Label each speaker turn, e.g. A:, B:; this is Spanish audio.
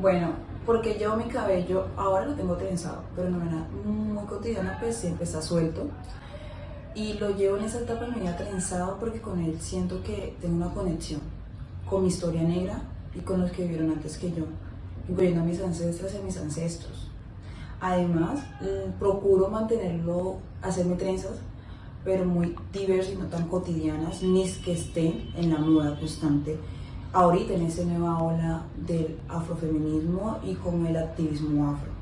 A: Bueno, porque yo mi cabello ahora lo tengo trenzado, pero de manera muy cotidiana pues siempre está suelto. Y lo llevo en esa etapa de mi trenzado porque con él siento que tengo una conexión con mi historia negra y con los que vivieron antes que yo, incluyendo a mis ancestras y a mis ancestros. Además, procuro mantenerlo, hacerme trenzas, pero muy diversas y no tan cotidianas, ni que estén en la moda constante ahorita en esta nueva ola del afrofeminismo y con el activismo afro.